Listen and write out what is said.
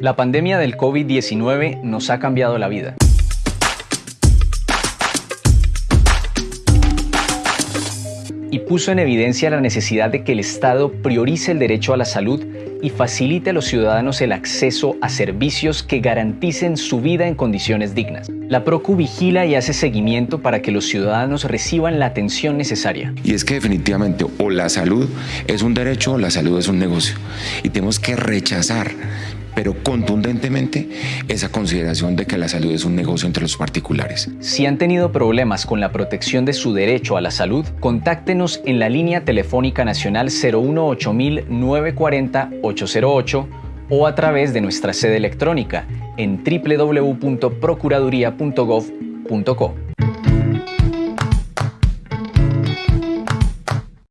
La pandemia del COVID-19 nos ha cambiado la vida. Y puso en evidencia la necesidad de que el Estado priorice el derecho a la salud y facilite a los ciudadanos el acceso a servicios que garanticen su vida en condiciones dignas. La PROCU vigila y hace seguimiento para que los ciudadanos reciban la atención necesaria. Y es que definitivamente o la salud es un derecho o la salud es un negocio. Y tenemos que rechazar pero contundentemente esa consideración de que la salud es un negocio entre los particulares. Si han tenido problemas con la protección de su derecho a la salud, contáctenos en la línea telefónica nacional 018 940 808 o a través de nuestra sede electrónica en www.procuraduría.gov.co.